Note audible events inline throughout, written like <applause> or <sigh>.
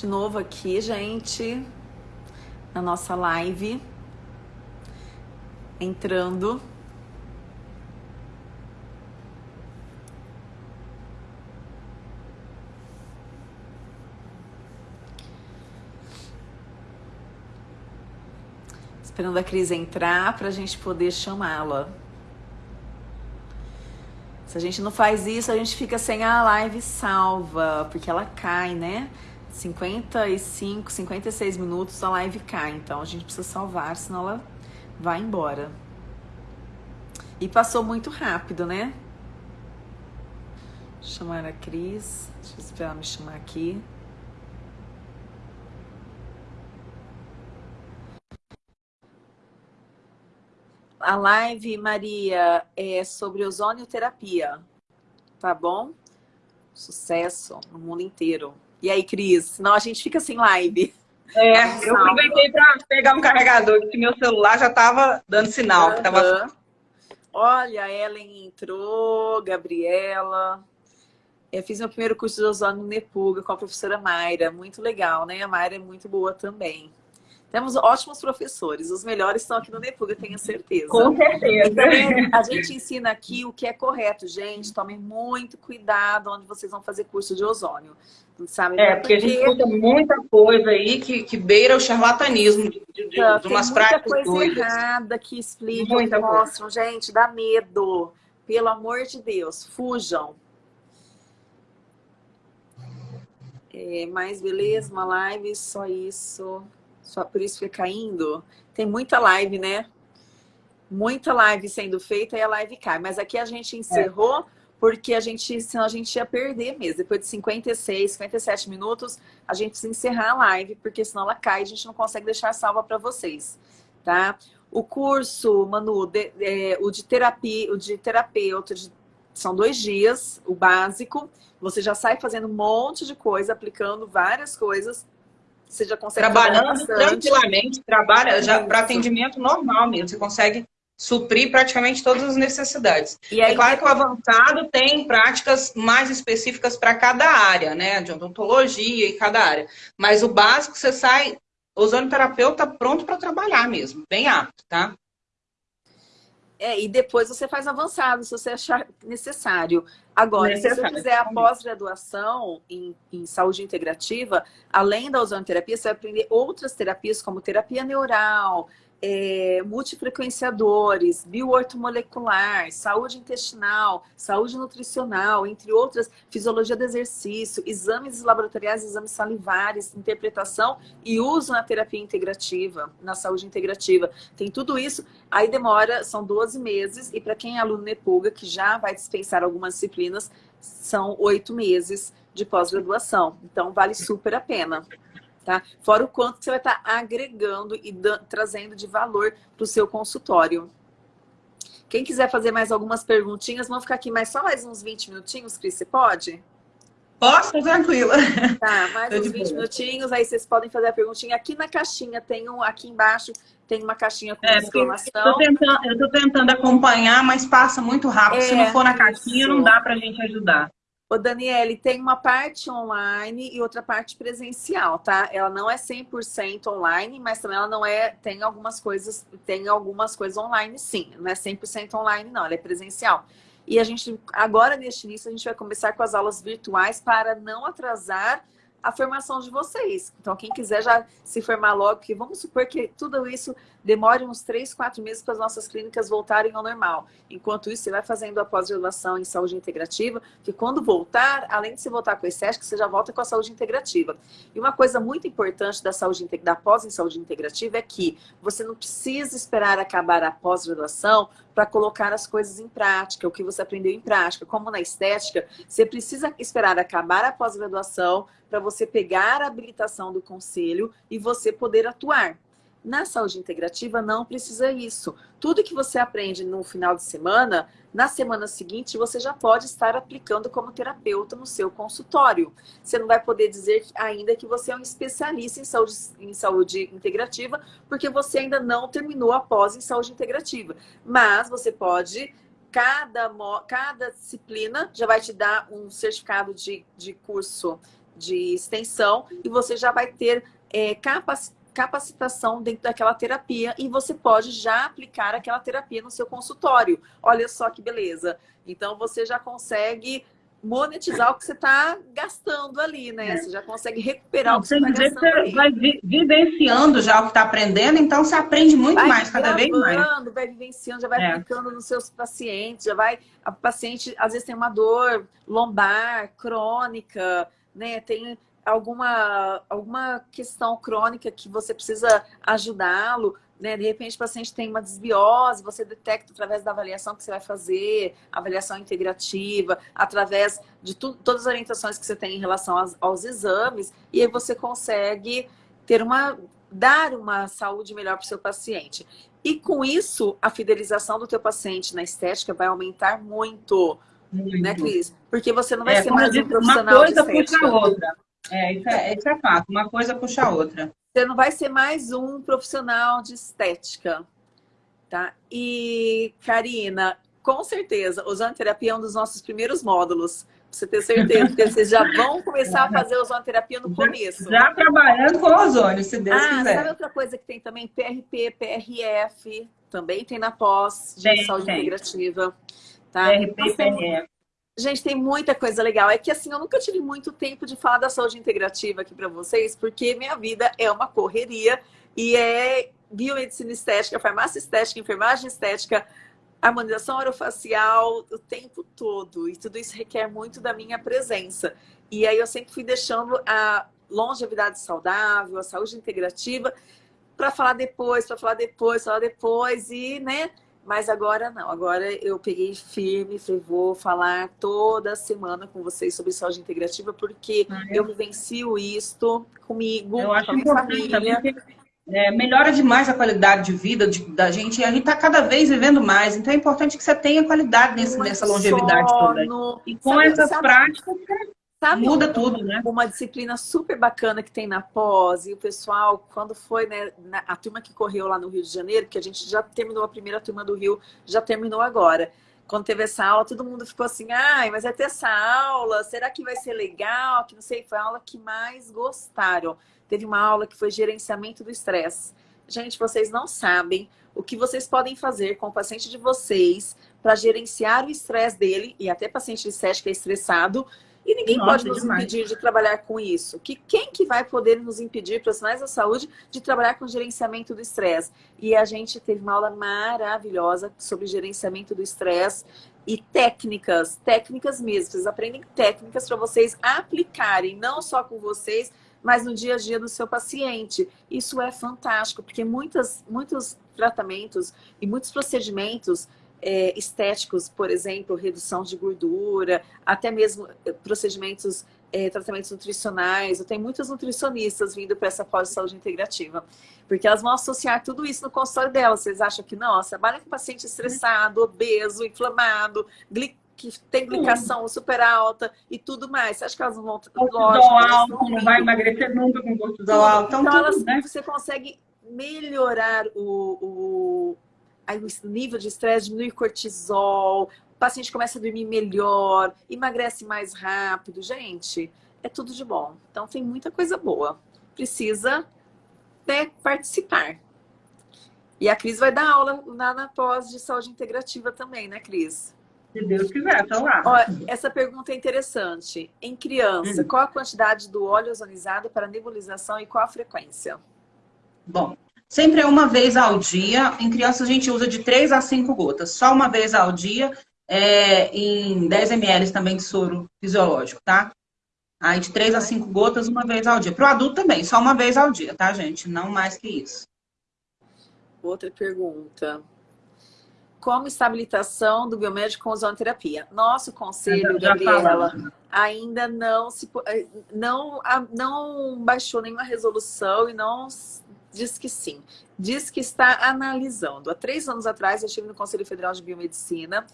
de novo aqui, gente, na nossa live. Entrando. Esperando a Cris entrar para a gente poder chamá-la. Se a gente não faz isso, a gente fica sem a live salva, porque ela cai, né? 55, 56 minutos a live cai, então a gente precisa salvar, senão ela vai embora. E passou muito rápido, né? Chamar a Cris, deixa eu esperar me chamar aqui. A live, Maria, é sobre ozonioterapia, tá bom? Sucesso no mundo inteiro. E aí, Cris? Senão a gente fica sem live. É, eu aproveitei para pegar um carregador, que meu celular já estava dando sinal. Uhum. Tava... Olha, a Ellen entrou, Gabriela. Eu fiz meu primeiro curso de ozônio no Nepuga com a professora Mayra. Muito legal, né? A Mayra é muito boa também. Temos ótimos professores, os melhores estão aqui no Nepuga, tenho certeza. Com certeza. Então, a gente ensina aqui o que é correto, gente. Tomem muito cuidado onde vocês vão fazer curso de ozônio. Sabe? É, porque, a gente escuta muita coisa aí que, que beira o charlatanismo de, de, de, de umas práticas muita coisa errada que explicam, muita mostram. Coisa. Gente, dá medo. Pelo amor de Deus, fujam. É, mais beleza, uma live, só isso. Só por isso fica caindo. Tem muita live, né? Muita live sendo feita e a live cai. Mas aqui a gente encerrou é. porque a gente, senão a gente ia perder mesmo. Depois de 56, 57 minutos, a gente precisa encerrar a live, porque senão ela cai e a gente não consegue deixar salva para vocês, tá? O curso, Manu, de, é, o de terapia, o de terapeuta, de, são dois dias, o básico. Você já sai fazendo um monte de coisa, aplicando várias coisas você já consegue Trabalhando tranquilamente, trabalha já para atendimento normal mesmo. Você consegue suprir praticamente todas as necessidades. E aí, é claro que o avançado tem práticas mais específicas para cada área, né? De odontologia e cada área. Mas o básico, você sai, o ozonoterapeuta pronto para trabalhar mesmo, bem apto, tá? É, e depois você faz avançado, se você achar necessário. Agora, necessário. se você fizer a pós-graduação em, em, saúde integrativa, além da ozonoterapia, você vai aprender outras terapias, como terapia neural, é, multifrequenciadores, bioortomolecular, saúde intestinal, saúde nutricional, entre outras, fisiologia do exercício, exames laboratoriais, exames salivares, interpretação e uso na terapia integrativa, na saúde integrativa. Tem tudo isso, aí demora, são 12 meses, e para quem é aluno NEPUGA, que já vai dispensar algumas disciplinas, são oito meses de pós-graduação. Então, vale super a pena tá? Fora o quanto você vai estar agregando e trazendo de valor para o seu consultório. Quem quiser fazer mais algumas perguntinhas, vamos ficar aqui mais só mais uns 20 minutinhos, Cris, você pode? Posso, tranquila. Tá, mais uns 20 minutinhos, aí vocês podem fazer a perguntinha. Aqui na caixinha, tem um, aqui embaixo tem uma caixinha com é, exclamação. Eu estou tentando, tentando, acompanhar, mas passa muito rápido. É, Se não for na caixinha, isso. não dá para a gente ajudar. Ô, Daniele, tem uma parte online e outra parte presencial, tá? Ela não é 100% online, mas também ela não é... Tem algumas coisas, tem algumas coisas online, sim. Não é 100% online, não. Ela é presencial. E a gente, agora, neste início, a gente vai começar com as aulas virtuais para não atrasar a formação de vocês. Então, quem quiser já se formar logo, que vamos supor que tudo isso demore uns 3, 4 meses para as nossas clínicas voltarem ao normal. Enquanto isso, você vai fazendo a pós-graduação em saúde integrativa, que quando voltar, além de você voltar com esse ESC, você já volta com a saúde integrativa. E uma coisa muito importante da saúde da pós em saúde integrativa é que você não precisa esperar acabar a pós-graduação para colocar as coisas em prática, o que você aprendeu em prática. Como na estética, você precisa esperar acabar a pós-graduação para você pegar a habilitação do conselho e você poder atuar. Na saúde integrativa não precisa isso. Tudo que você aprende no final de semana, na semana seguinte você já pode estar aplicando como terapeuta no seu consultório. Você não vai poder dizer ainda que você é um especialista em saúde, em saúde integrativa, porque você ainda não terminou a pós em saúde integrativa. Mas você pode cada, cada disciplina já vai te dar um certificado de, de curso de extensão e você já vai ter é, capacitação dentro daquela terapia e você pode já aplicar aquela terapia no seu consultório. Olha só que beleza. Então, você já consegue monetizar o que você está gastando ali, né? É. Você já consegue recuperar Não, o que você está gastando você ali. vai vivenciando já o que está aprendendo, então você aprende muito vai mais, cada vez mais. Vai vivenciando, já vai é. aplicando nos seus pacientes, já vai... A paciente, às vezes, tem uma dor lombar, crônica, né? Tem alguma, alguma questão crônica que você precisa ajudá-lo, né? De repente o paciente tem uma desbiose, você detecta através da avaliação que você vai fazer, avaliação integrativa, através de tu, todas as orientações que você tem em relação aos, aos exames, e aí você consegue ter uma, dar uma saúde melhor para o seu paciente. E com isso, a fidelização do teu paciente na estética vai aumentar muito, muito. né, Cris? Porque você não vai é, ser mais um profissional uma coisa de estética. Puxa a outra. É isso, é, isso é fato. Uma coisa puxa a outra. Você não vai ser mais um profissional de estética, tá? E, Karina, com certeza, ozonoterapia é um dos nossos primeiros módulos. Pra você ter certeza, porque vocês já vão começar a fazer ozonoterapia no começo. Já, já trabalhando com ozônio, se Deus ah, quiser. Sabe outra coisa que tem também? PRP, PRF, também tem na pós de saúde integrativa. Tá? PRP, então, PRF. Gente, tem muita coisa legal. É que assim, eu nunca tive muito tempo de falar da saúde integrativa aqui para vocês, porque minha vida é uma correria e é biomedicina estética, farmácia estética, enfermagem estética, harmonização orofacial o tempo todo. E tudo isso requer muito da minha presença. E aí eu sempre fui deixando a longevidade saudável, a saúde integrativa para falar depois, para falar depois, falar depois e, né, mas agora não, agora eu peguei firme, falei, vou falar toda semana com vocês sobre saúde integrativa, porque ah, eu vivencio isto comigo, eu acho com a minha família. É, melhora demais a qualidade de vida de, da gente e a gente está cada vez vivendo mais. Então é importante que você tenha qualidade nesse, nessa longevidade toda. E com sabe, essas sabe, práticas, Sabe Muda uma, tudo, né? Uma disciplina super bacana que tem na pós, e o pessoal, quando foi, né, a turma que correu lá no Rio de Janeiro, que a gente já terminou a primeira turma do Rio, já terminou agora. Quando teve essa aula, todo mundo ficou assim, ai, mas vai ter essa aula, será que vai ser legal? Que não sei, foi a aula que mais gostaram. Teve uma aula que foi gerenciamento do estresse. Gente, vocês não sabem o que vocês podem fazer com o paciente de vocês para gerenciar o estresse dele, e até paciente de SESC que é estressado, e ninguém Nossa, pode nos demais. impedir de trabalhar com isso. Que quem que vai poder nos impedir, profissionais da saúde, de trabalhar com gerenciamento do estresse? E a gente teve uma aula maravilhosa sobre gerenciamento do estresse e técnicas, técnicas mesmo. Vocês aprendem técnicas para vocês aplicarem, não só com vocês, mas no dia a dia do seu paciente. Isso é fantástico, porque muitas, muitos tratamentos e muitos procedimentos é, estéticos, por exemplo, redução de gordura, até mesmo eh, procedimentos, é, tratamentos nutricionais. Eu tenho muitas nutricionistas vindo para essa pós-saúde integrativa, porque elas vão associar tudo isso no consultório delas. Vocês acham que, nossa, trabalha com paciente estressado, obeso, inflamado, que tem glicação super alta e tudo mais. Você acha que elas não vão... Cortisol alto, não vai emagrecer nunca com cortisol alto. Então, então tudo, elas, né? você consegue melhorar o, o o nível de estresse diminui cortisol, o paciente começa a dormir melhor, emagrece mais rápido. Gente, é tudo de bom. Então tem muita coisa boa. Precisa né, participar. E a Cris vai dar aula na, na pós de saúde integrativa também, né, Cris? Se Deus quiser, tá lá. Ó, essa pergunta é interessante. Em criança, hum. qual a quantidade do óleo ozonizado para nebulização e qual a frequência? Bom, Sempre é uma vez ao dia. Em crianças a gente usa de 3 a 5 gotas. Só uma vez ao dia, é, em 10 ml também de soro fisiológico, tá? Aí de 3 a 5 gotas uma vez ao dia. Para o adulto também, só uma vez ao dia, tá, gente? Não mais que isso. Outra pergunta. Como estabilização do biomédico com ozonoterapia? Nosso conselho, já Gabriela, ainda não, se, eh, não, não baixou nenhuma resolução e não diz que sim. Diz que está analisando. Há três anos atrás, eu estive no Conselho Federal de Biomedicina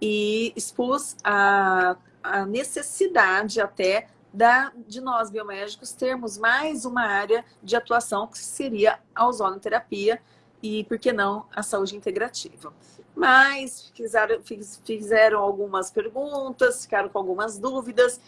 e expus a, a necessidade até da, de nós, biomédicos, termos mais uma área de atuação que seria a ozonoterapia e, por que não, a saúde integrativa. Mas fizeram, fizeram algumas perguntas, ficaram com algumas dúvidas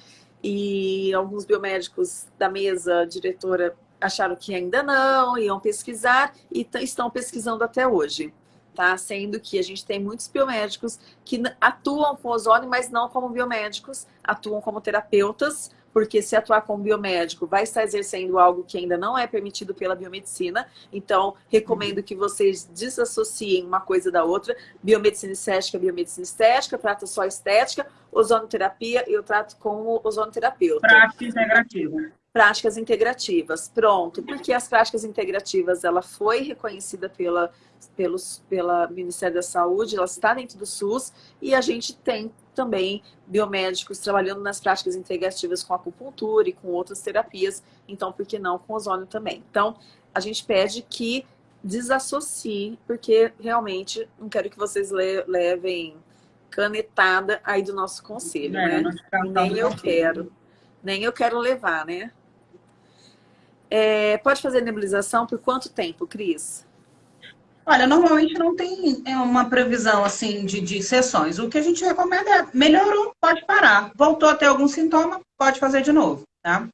e alguns biomédicos da mesa diretora acharam que ainda não, iam pesquisar e estão pesquisando até hoje. Tá? Sendo que a gente tem muitos biomédicos que atuam com ozônio, mas não como biomédicos, atuam como terapeutas, porque se atuar como biomédico vai estar exercendo algo que ainda não é permitido pela biomedicina. Então, recomendo que vocês desassociem uma coisa da outra. Biomedicina estética, biomedicina estética, trata só estética, ozonoterapia, eu trato como ozonoterapeuta. Prática integrativa. Práticas integrativas, pronto. Porque as práticas integrativas, ela foi reconhecida pela, pelos, pela Ministério da Saúde, ela está dentro do SUS e a gente tem também biomédicos trabalhando nas práticas integrativas com acupuntura e com outras terapias, então por que não com ozônio também? Então, a gente pede que desassocie, porque realmente não quero que vocês le levem canetada aí do nosso conselho, é, né? Nem eu quero. Nem eu quero levar, né? É, pode fazer nebulização por quanto tempo, Cris? Olha, normalmente não tem é, uma previsão assim de, de sessões. O que a gente recomenda é melhorou, pode parar. Voltou a ter algum sintoma, pode fazer de novo, tá?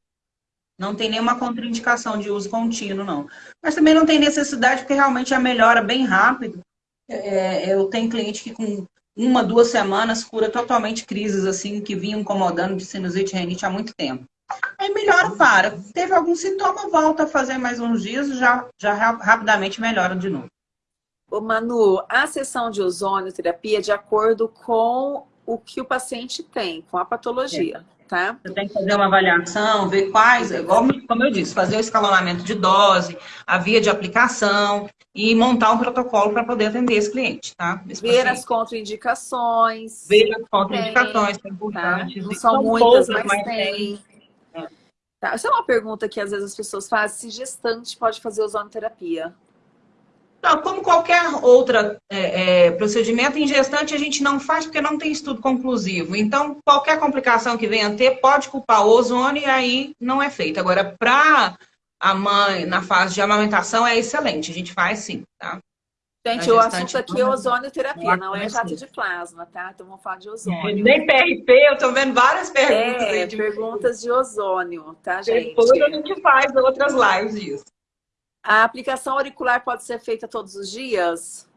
Não tem nenhuma contraindicação de uso contínuo, não. Mas também não tem necessidade, porque realmente a melhora bem rápido. É, é, eu tenho cliente que com uma, duas semanas cura totalmente crises assim que vinham incomodando de sinusite e renite há muito tempo. Aí melhora, para. Teve algum sintoma, volta a fazer mais uns dias, já, já rapidamente melhora de novo. Ô Manu, a sessão de ozônio terapia é de acordo com o que o paciente tem, com a patologia, é. tá? Você tem que fazer uma avaliação, ver quais, igual, como eu disse, fazer o escalonamento de dose, a via de aplicação e montar um protocolo para poder atender esse cliente, tá? Esse ver paciente. as contraindicações. Ver as contraindicações, tem, é importante. Tá? Não são, são muitas, poucas, mas, tem. tem. Tá. Essa é uma pergunta que às vezes as pessoas fazem, se gestante pode fazer ozonoterapia. Não, como qualquer outro é, é, procedimento, em gestante a gente não faz porque não tem estudo conclusivo. Então, qualquer complicação que venha a ter pode culpar o ozônio e aí não é feito. Agora, para a mãe, na fase de amamentação, é excelente. A gente faz sim, tá? Gente, o assunto aqui é ozonioterapia, não é jato de plasma, tá? Então vamos falar de ozônio. É, nem PRP, eu tô vendo várias perguntas. É, de... perguntas de ozônio, tá, gente? Depois a gente faz outras lives disso. A aplicação auricular pode ser feita todos os dias?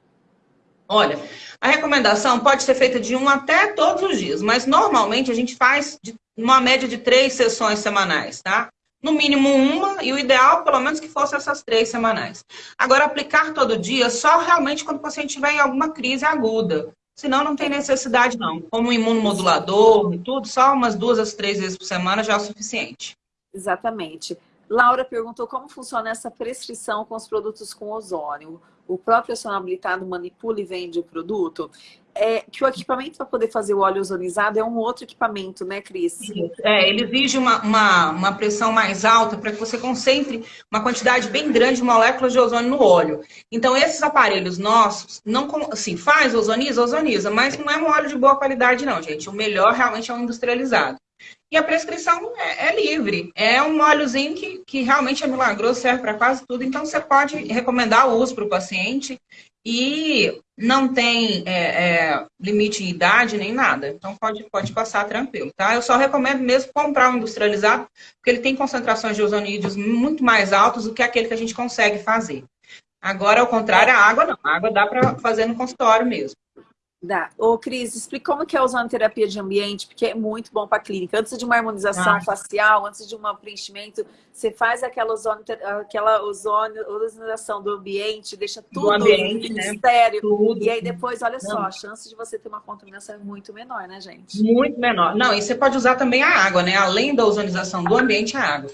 Olha, a recomendação pode ser feita de um até todos os dias, mas normalmente a gente faz uma média de três sessões semanais, tá? No mínimo uma, e o ideal, pelo menos, que fosse essas três semanais. Agora, aplicar todo dia só realmente quando o paciente tiver em alguma crise aguda. Senão, não tem necessidade, não. Como imunomodulador e tudo, só umas duas às três vezes por semana já é o suficiente. Exatamente. Laura perguntou como funciona essa prescrição com os produtos com ozônio. O próprio acionado habilitado manipula e vende o produto? É, que o equipamento para poder fazer o óleo ozonizado é um outro equipamento, né, Cris? É, ele exige uma, uma, uma pressão mais alta para que você concentre uma quantidade bem grande de moléculas de ozônio no óleo. Então, esses aparelhos nossos, não assim, faz ozoniza, ozoniza, mas não é um óleo de boa qualidade, não, gente. O melhor realmente é o industrializado. E a prescrição é, é, livre. É um óleozinho que, que realmente é milagroso, serve para quase tudo. Então, você pode recomendar o uso para o paciente e não tem é, é, limite de idade nem nada. Então, pode, pode passar tranquilo, tá? Eu só recomendo mesmo comprar um industrializado, porque ele tem concentrações de ozonídeos muito mais altas do que aquele que a gente consegue fazer. Agora, ao contrário, a água não. A água dá para fazer no consultório mesmo. Dá. Ô, Cris, explica como que é usando terapia de ambiente, porque é muito bom para a clínica. Antes de uma harmonização ah. facial, antes de um preenchimento, você faz aquela ozônio, aquela ozônio, ozonização do ambiente, deixa tudo ambiente, né? estéreo. Tudo. E aí depois, olha Não. só, a chance de você ter uma contaminação é muito menor, né, gente? Muito menor. Não, e você pode usar também a água, né? Além da ozonização do ambiente, a água.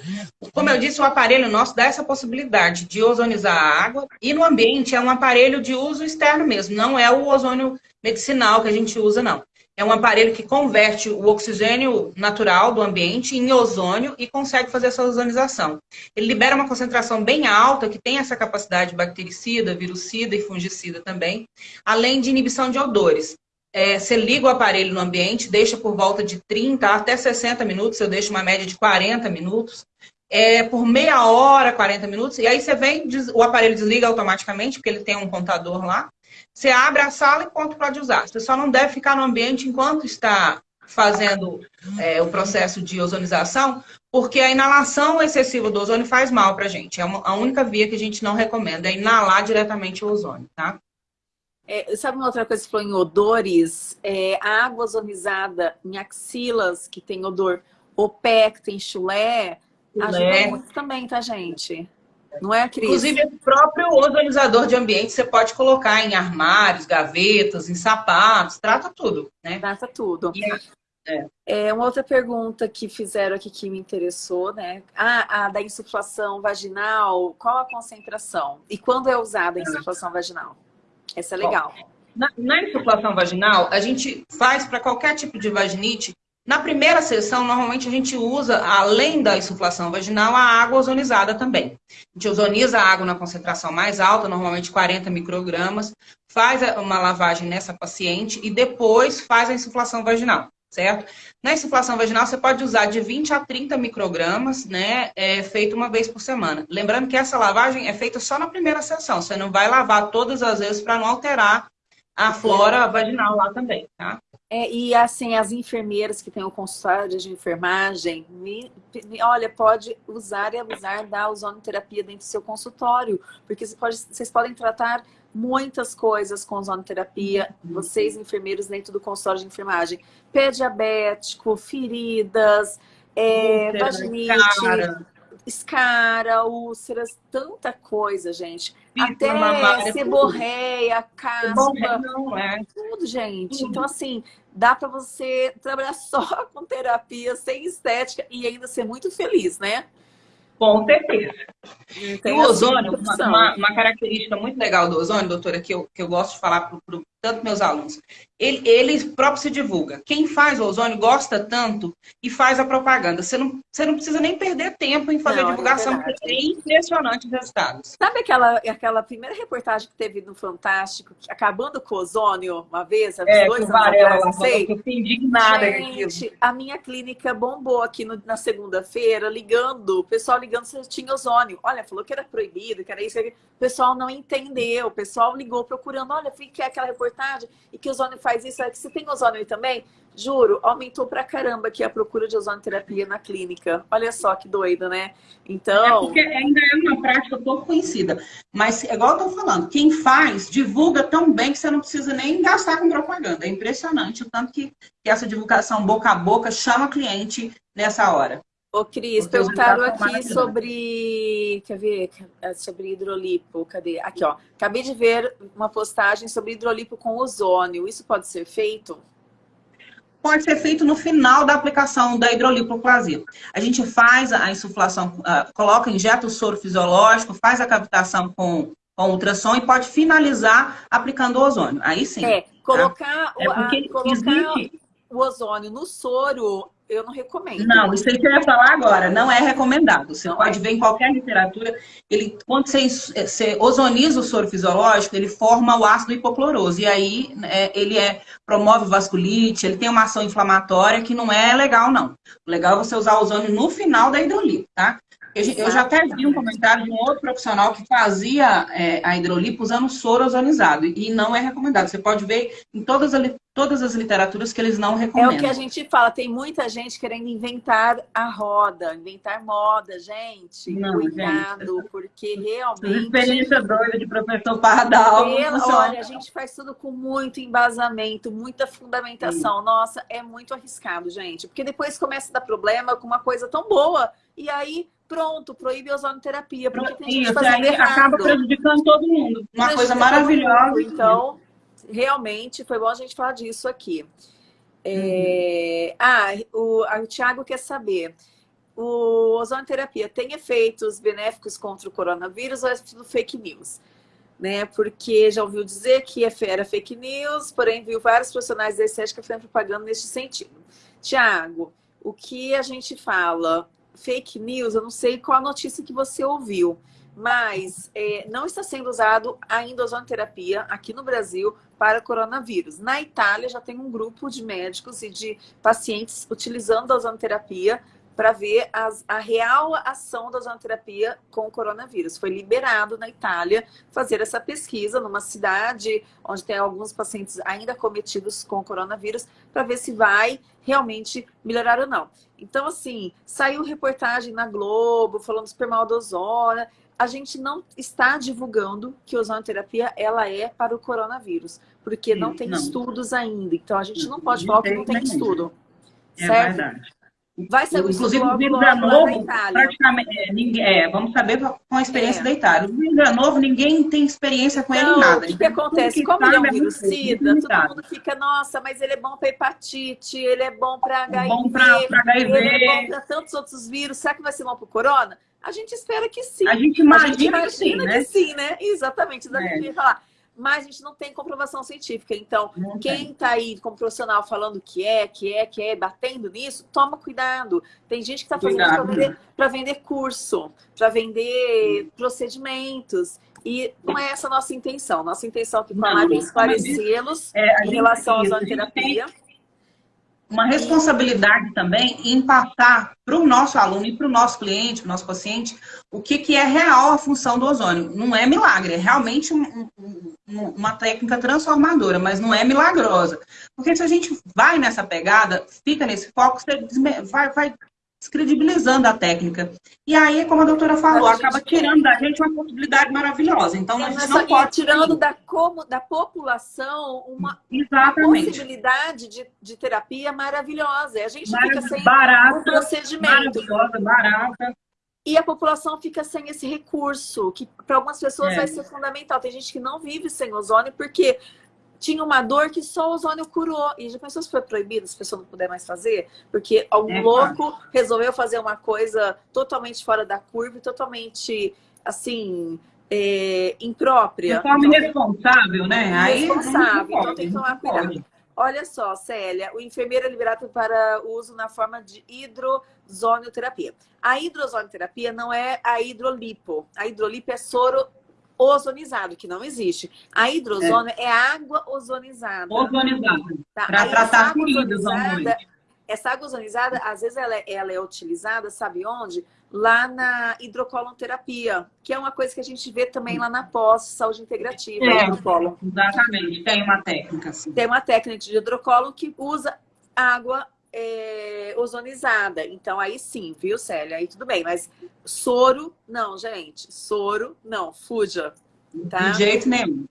Como eu disse, o aparelho nosso dá essa possibilidade de ozonizar a água. E no ambiente é um aparelho de uso externo mesmo, não é o ozônio medicinal que a gente usa, não. É um aparelho que converte o oxigênio natural do ambiente em ozônio e consegue fazer essa ozonização. Ele libera uma concentração bem alta, que tem essa capacidade bactericida, virucida e fungicida também, além de inibição de odores. É, você liga o aparelho no ambiente, deixa por volta de 30 até 60 minutos, eu deixo uma média de 40 minutos, é, por meia hora, 40 minutos, e aí você vem, o aparelho desliga automaticamente, porque ele tem um contador lá, você abre a sala e quanto pode usar. Você só não deve ficar no ambiente enquanto está fazendo é, o processo de ozonização, porque a inalação excessiva do ozônio faz mal para a gente. É uma, a única via que a gente não recomenda, é inalar diretamente o ozônio, tá? É, sabe uma outra coisa que você falou em odores? É, a água ozonizada em axilas, que tem odor, o pé, que tem chulé, chulé. ajuda muito também, tá, gente? Não é, Cris? Inclusive, o próprio ozonizador de ambiente você pode colocar em armários, gavetas, em sapatos, trata tudo, né? Trata tudo. E, é. é. uma outra pergunta que fizeram aqui que me interessou, né? Ah, a da insuflação vaginal, qual a concentração? E quando é usada a insuflação vaginal? Essa é legal. na, na insuflação vaginal, a gente faz para qualquer tipo de vaginite na primeira sessão, normalmente a gente usa, além da insuflação vaginal, a água ozonizada também. A gente ozoniza a água na concentração mais alta, normalmente 40 microgramas, faz uma lavagem nessa paciente e depois faz a insuflação vaginal, certo? Na insuflação vaginal, você pode usar de 20 a 30 microgramas, né, é, feito uma vez por semana. Lembrando que essa lavagem é feita só na primeira sessão, você não vai lavar todas as vezes para não alterar a flora vaginal lá também, tá? É, e assim, as enfermeiras que têm o consultório de enfermagem, me, me, olha, pode usar e abusar da ozonoterapia dentro do seu consultório, porque você pode, vocês podem tratar muitas coisas com ozonoterapia, uhum. vocês enfermeiros dentro do consultório de enfermagem. Pé diabético, feridas, é, vaginite, escara, úlceras, tanta coisa, gente. Até seborreia, caspa, não, é. tudo, gente. Então, assim, dá para você trabalhar só <laughs> com terapia, sem estética e ainda ser muito feliz, né? Com certeza. E o ozônio, uma, uma, característica muito legal do ozônio, doutora, que eu, que eu gosto de falar para tanto meus alunos, ele, ele próprio se divulga. Quem faz o ozônio gosta tanto e faz a propaganda. Você não, você não precisa nem perder tempo em fazer não, a é divulgação, é porque é impressionante os resultados. Sabe aquela, aquela primeira reportagem que teve no Fantástico, acabando com o ozônio uma vez, há é, dois anos Varela, atrás, não sei? Eu fiquei indignada Gente, a minha clínica bombou aqui no, na segunda-feira, ligando, o pessoal ligando se tinha ozônio. Olha, falou que era proibido, que era isso, que o pessoal não entendeu, o pessoal ligou procurando, olha, que é aquela reportagem e que o ozônio faz isso, é que você tem ozônio aí também? Juro, aumentou pra caramba aqui a procura de ozonoterapia na clínica. Olha só que doido, né? Então... É porque ainda é uma prática pouco conhecida. Mas, igual eu tô falando, quem faz, divulga tão bem que você não precisa nem gastar com propaganda. É impressionante o tanto que, que essa divulgação boca a boca chama cliente nessa hora. Ô, Cris, perguntaram aqui sobre. Quer ver? É, sobre hidrolipo. Cadê? Aqui, ó. Acabei de ver uma postagem sobre hidrolipo com ozônio. Isso pode ser feito? Pode ser feito no final da aplicação da hidrolipoplasia. A gente faz a insuflação, coloca, injeta o soro fisiológico, faz a cavitação com, com ultrassom e pode finalizar aplicando o ozônio. Aí sim. É, colocar, tá? é a, colocar existe... o ozônio no soro eu não recomendo. Não, isso aí que eu ia falar agora, não é recomendado. Você não pode é. ver em qualquer literatura, ele, quando você, você, ozoniza o soro fisiológico, ele forma o ácido hipocloroso. E aí é, ele é, promove vasculite, ele tem uma ação inflamatória que não é legal, não. O legal é você usar o ozônio no final da hidrolito, tá? Eu, eu, já até vi um comentário de um outro profissional que fazia é, a hidrolipo usando soro ozonizado. E não é recomendado. Você pode ver em todas, as, todas as literaturas que eles não recomendam. É o que a gente fala. Tem muita gente querendo inventar a roda, inventar moda. Gente, não, cuidado, gente, porque realmente... Experiência doida de professor Pardal. olha, a gente faz tudo com muito embasamento, muita fundamentação. Sim. Nossa, é muito arriscado, gente. Porque depois começa a dar problema com uma coisa tão boa. E aí pronto, proíbe a ozonoterapia. Porque tem gente fazendo errado. acaba prejudicando todo mundo. Uma coisa maravilhosa. Então, realmente, foi bom a gente falar disso aqui. É... Uhum. Ah, o, o Thiago quer saber. O ozonoterapia tem efeitos benéficos contra o coronavírus ou é tudo fake news? Né? Porque já ouviu dizer que é era fake news, porém viu vários profissionais da estética fazendo propaganda neste sentido. Tiago, o que a gente fala fake news, eu não sei qual a notícia que você ouviu, mas é, não está sendo usado ainda a ozonoterapia aqui no Brasil para coronavírus. Na Itália já tem um grupo de médicos e de pacientes utilizando a ozonoterapia para ver as, a real ação da ozonoterapia com o coronavírus. Foi liberado na Itália fazer essa pesquisa numa cidade onde tem alguns pacientes ainda cometidos com o coronavírus para ver se vai realmente melhorar ou não. Então, assim, saiu reportagem na Globo falando super mal do ozônio. A gente não está divulgando que a ozonoterapia ela é para o coronavírus, porque não tem não. estudos ainda. Então, a gente não pode falar que não tem estudo. É certo? verdade. Vai ser Inclusive, o vírus é novo, praticamente, é, ninguém, é, vamos saber com a experiência é. da Itália. O vírus é novo, ninguém tem experiência com então, ele nada. O que, que acontece? Como ele é um vírus SIDA, todo mundo fica, nossa, mas ele é bom para hepatite, ele é bom para HIV, bom pra, pra HIV, ele é bom para tantos outros vírus. Será que vai ser bom para o corona? A gente espera que sim. A gente imagina, a gente imagina que, sim, né? que sim, né? Exatamente, exatamente. É. falar mas a gente não tem comprovação científica. Então, não quem está aí como profissional falando que é, que é, que é, batendo nisso, toma cuidado. Tem gente que está fazendo para vender, vender curso, para vender procedimentos. E não é essa a nossa intenção. Nossa intenção aqui com a live é esclarecê-los é, em relação à zoonoterapia uma responsabilidade também em passar para o nosso aluno e para o nosso cliente, para o nosso paciente, o que, que é real a função do ozônio. Não é milagre, é realmente um, um, uma técnica transformadora, mas não é milagrosa. Porque se a gente vai nessa pegada, fica nesse foco, você vai, vai descredibilizando a técnica. E aí, como a doutora falou, a acaba tirando da gente uma possibilidade maravilhosa. Então, é, a gente não pode... Tirando da, como, da população uma, uma possibilidade de, de terapia maravilhosa. A gente fica sem barata, o procedimento. Maravilhosa, barata. E a população fica sem esse recurso, que para algumas pessoas é. vai ser fundamental. Tem gente que não vive sem ozônio, porque tinha uma dor que só o ozônio curou. E já pensou se foi proibido, se a pessoa não puder mais fazer? Porque algum é, louco claro. resolveu fazer uma coisa totalmente fora da curva e totalmente, assim, é, imprópria. De forma então, irresponsável, né? Irresponsável. Então tem que tomar cuidado. Olha só, Célia, o enfermeiro é liberado para uso na forma de hidrozonioterapia. A hidrozonioterapia não é a hidrolipo. A hidrolipo é soro ozonizado, que não existe. A hidrozônio é, é água ozonizada. Ozonizada. Tá? Para tratar feridas Essa água ozonizada, às vezes ela é, ela é utilizada, sabe onde? Lá na hidrocolonterapia, que é uma coisa que a gente vê também lá na pós saúde integrativa. É, exatamente, tem uma técnica. Assim. Tem uma técnica de hidrocolo que usa água é, ozonizada. Então, aí sim, viu, Célia? Aí tudo bem. Mas soro, não, gente. Soro, não. Fuja. Tá? De jeito nenhum.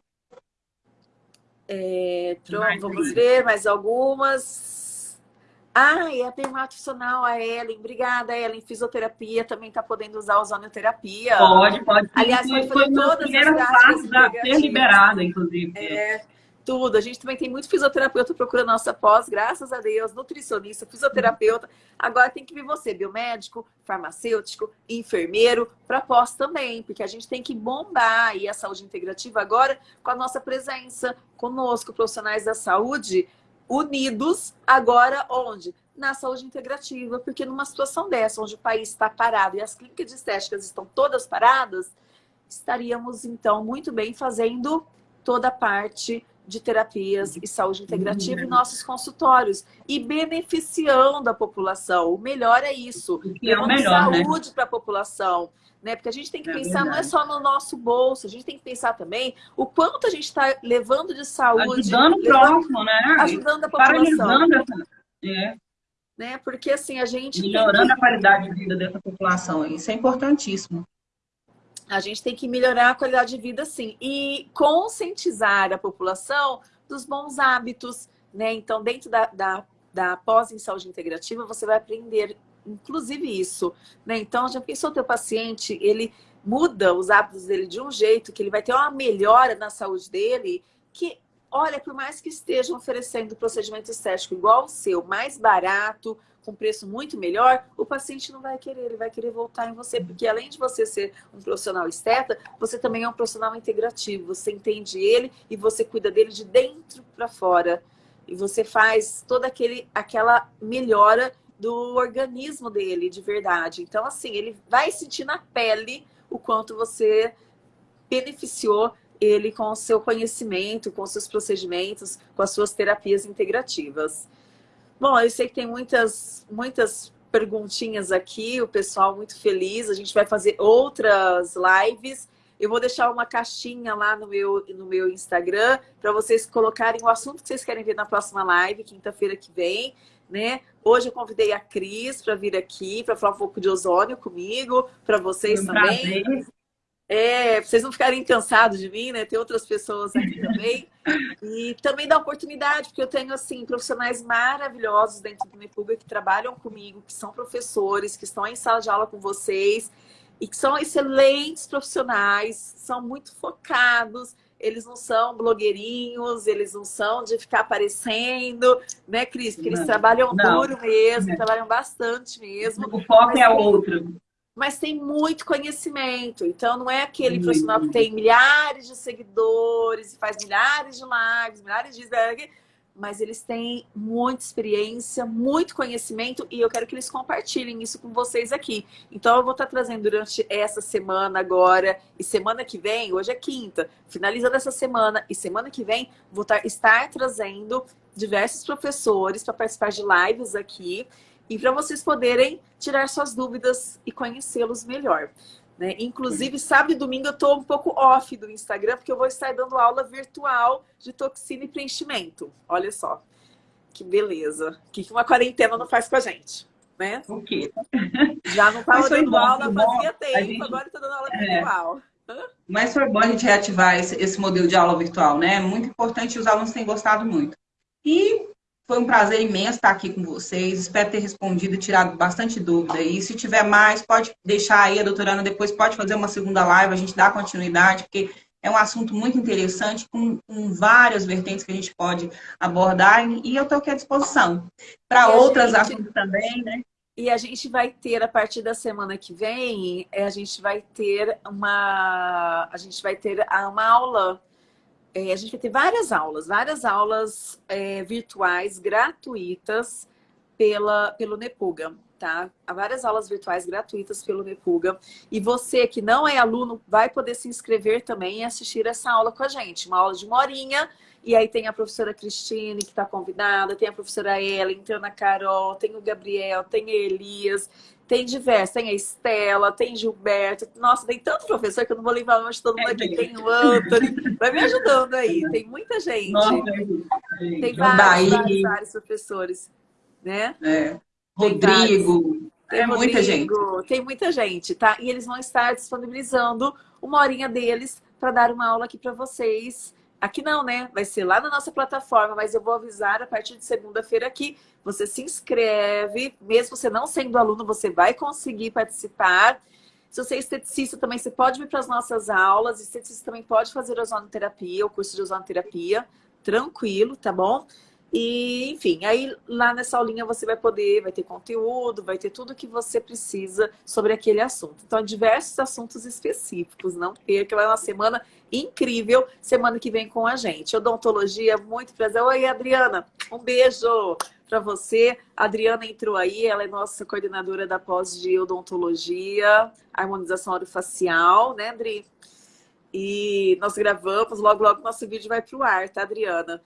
É, pronto, vamos ver mais algumas. Ah, e a dermatofissional, a Ellen. Obrigada, Ellen. Fisioterapia também está podendo usar ozonioterapia. Pode, pode. Aliás, foi, foi todas as práticas da ser liberada, inclusive. É, tudo. A gente também tem muito fisioterapeuta procurando nossa pós, graças a Deus, nutricionista, fisioterapeuta. Agora tem que vir você, biomédico, farmacêutico, enfermeiro, para pós também, porque a gente tem que bombar aí a saúde integrativa agora com a nossa presença conosco, profissionais da saúde, unidos agora onde? Na saúde integrativa, porque numa situação dessa, onde o país está parado e as clínicas de estéticas estão todas paradas, estaríamos então muito bem fazendo toda a parte de terapias e saúde integrativa em nossos consultórios e beneficiando a população. O melhor é isso. É o melhor, né? saúde né? para a população. Né? Porque a gente tem que é pensar, verdade. não é só no nosso bolso, a gente tem que pensar também o quanto a gente está levando de saúde. Ajudando o próximo, né? Ajudando a população. Essa... É. Né? Porque assim, a gente. Melhorando que... a qualidade de vida dessa população. Isso é importantíssimo. A gente tem que melhorar a qualidade de vida, sim. E conscientizar a população dos bons hábitos, né? Então, dentro da, da, da pós em saúde integrativa, você vai aprender, inclusive, isso. Né? Então, já pensou teu paciente, ele muda os hábitos dele de um jeito, que ele vai ter uma melhora na saúde dele, que, olha, por mais que estejam oferecendo procedimento estético igual o seu, mais barato, com preço muito melhor, o paciente não vai querer, ele vai querer voltar em você, porque além de você ser um profissional esteta, você também é um profissional integrativo, você entende ele e você cuida dele de dentro para fora. E você faz toda aquele, aquela melhora do organismo dele, de verdade. Então, assim, ele vai sentir na pele o quanto você beneficiou ele com o seu conhecimento, com os seus procedimentos, com as suas terapias integrativas. Bom, eu sei que tem muitas, muitas perguntinhas aqui, o pessoal muito feliz. A gente vai fazer outras lives. Eu vou deixar uma caixinha lá no meu, no meu Instagram para vocês colocarem o assunto que vocês querem ver na próxima live, quinta-feira que vem. Né? Hoje eu convidei a Cris para vir aqui, para falar um pouco de ozônio comigo, para vocês um também. Prazer. É, vocês não ficarem cansados de mim, né? Tem outras pessoas aqui também. E também dá oportunidade, porque eu tenho, assim, profissionais maravilhosos dentro do Nepuga que trabalham comigo, que são professores, que estão em sala de aula com vocês e que são excelentes profissionais, são muito focados, eles não são blogueirinhos, eles não são de ficar aparecendo, né, Cris? Porque eles não, trabalham não, duro mesmo, trabalham bastante mesmo. O foco é outro mas tem muito conhecimento. Então, não é aquele uhum. profissional que tem milhares de seguidores, faz milhares de lives, milhares de... Mas eles têm muita experiência, muito conhecimento e eu quero que eles compartilhem isso com vocês aqui. Então, eu vou estar trazendo durante essa semana agora e semana que vem, hoje é quinta, finalizando essa semana e semana que vem, vou estar trazendo diversos professores para participar de lives aqui e para vocês poderem tirar suas dúvidas e conhecê-los melhor. Né? Inclusive, sábado e domingo eu estou um pouco off do Instagram, porque eu vou estar dando aula virtual de toxina e preenchimento. Olha só, que beleza. O que uma quarentena não faz com a gente, né? O quê? Já não estava dando bom, aula fazia tempo, gente... agora estou dando aula é. virtual. Mas foi bom a gente reativar esse, esse modelo de aula virtual, né? É muito importante e os alunos têm gostado muito. E foi um prazer imenso estar aqui com vocês. Espero ter respondido e tirado bastante dúvida. E se tiver mais, pode deixar aí, a doutora Ana depois pode fazer uma segunda live, a gente dá continuidade, porque é um assunto muito interessante, com, com várias vertentes que a gente pode abordar, e eu estou aqui à disposição. Para outras gente... assuntos também, né? E a gente vai ter, a partir da semana que vem, é, a gente vai ter uma, a gente vai ter uma aula é, a gente vai ter várias aulas, várias aulas é, virtuais gratuitas pela, pelo Nepuga, tá? Há várias aulas virtuais gratuitas pelo Nepuga. E você que não é aluno vai poder se inscrever também e assistir essa aula com a gente. Uma aula de uma horinha. E aí tem a professora Cristine, que está convidada, tem a professora Ellen, tem a Ana Carol, tem o Gabriel, tem a Elias. Tem diversos, tem a Estela, tem Gilberto. Nossa, tem tanto professor que eu não vou levar mais todo mundo é, aqui. Tem o Anthony, vai me ajudando aí. Tem muita gente. Nossa, tem vários, vários, vários, professores, né? É. Rodrigo. Tem é Rodrigo, muita gente. Tem muita gente, tá? E eles vão estar disponibilizando uma horinha deles para dar uma aula aqui para vocês Aqui não, né? Vai ser lá na nossa plataforma, mas eu vou avisar a partir de segunda-feira aqui. Você se inscreve, mesmo você não sendo aluno, você vai conseguir participar. Se você é esteticista também, você pode vir para as nossas aulas. Esteticista também pode fazer ozonoterapia, o curso de ozonoterapia, tranquilo, tá bom? E, enfim, aí lá nessa aulinha você vai poder, vai ter conteúdo, vai ter tudo que você precisa sobre aquele assunto. Então, diversos assuntos específicos, não perca, vai uma semana incrível, semana que vem com a gente. Odontologia, muito prazer. Oi, Adriana, um beijo para você. A Adriana entrou aí, ela é nossa coordenadora da pós de odontologia, harmonização orofacial, né, Adri? E nós gravamos, logo, logo nosso vídeo vai para o ar, tá, Adriana?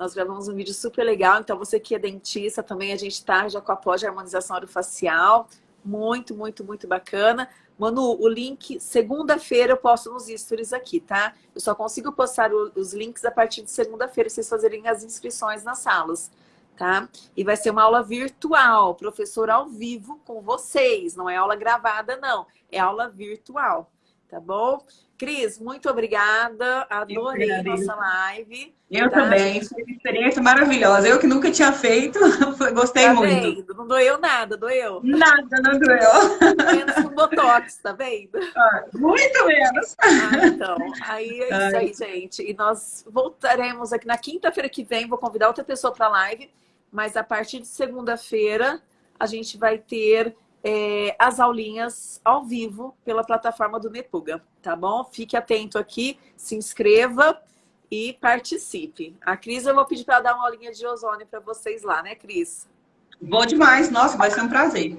Nós gravamos um vídeo super legal, então você que é dentista também, a gente está já com a pós de harmonização orofacial. Muito, muito, muito bacana. Manu, o link, segunda-feira eu posto nos stories aqui, tá? Eu só consigo postar os links a partir de segunda-feira, vocês fazerem as inscrições nas salas, tá? E vai ser uma aula virtual, professor ao vivo com vocês, não é aula gravada, não. É aula virtual, tá bom? Cris, muito obrigada. Adorei a nossa live. Eu tá? também. Foi uma experiência maravilhosa. Eu que nunca tinha feito, <laughs> gostei tá muito. Vendo? Não doeu nada, doeu? Nada, não doeu. Menos com Botox, tá vendo? <laughs> Ah, muito menos. Ah, então, aí é isso aí, gente. E nós voltaremos aqui na quinta-feira que vem. Vou convidar outra pessoa para a live. Mas a partir de segunda-feira, a gente vai ter é, as aulinhas ao vivo pela plataforma do Nepuga, tá bom? Fique atento aqui, se inscreva e participe. A Cris, eu vou pedir para dar uma aulinha de ozônio para vocês lá, né, Cris? Bom demais, nossa, vai ser um prazer.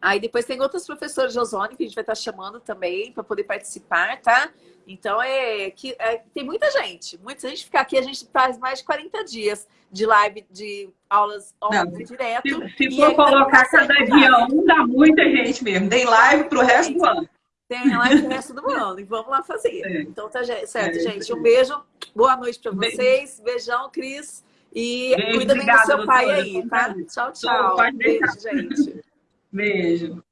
Aí depois tem outros professores de ozônio que a gente vai estar chamando também para poder participar, tá? Então, é que é, tem muita gente. Muita gente ficar aqui, a gente faz mais de 40 dias de live, de aulas online direto. Se, se for colocar cada dia um, dá muita gente mesmo. Tem live para o resto do ano. Tem live pro resto do <laughs> ano. E vamos lá fazer. É. Então tá certo, é, gente. Um beijo. Boa noite para vocês. Beijão, Cris. E beijo, cuida bem do seu pai aí, tá? Tchau, tchau. Beijo, gente. Beijo.